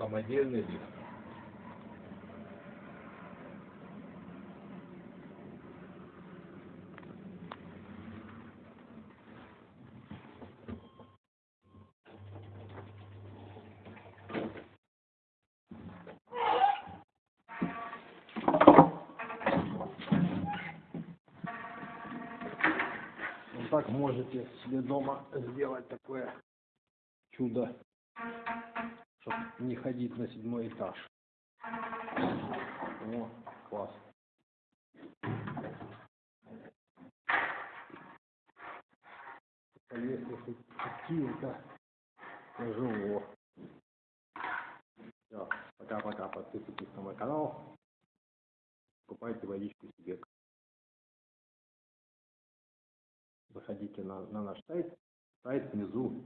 самодельный. Вот так можете себе дома сделать такое чудо, чтобы не ходить на седьмой этаж. О, класс. Если хоть какие-то тяжело. Все, пока-пока. Подписывайтесь на мой канал. Покупайте водичку себе. Заходите на, на наш сайт. Сайт внизу.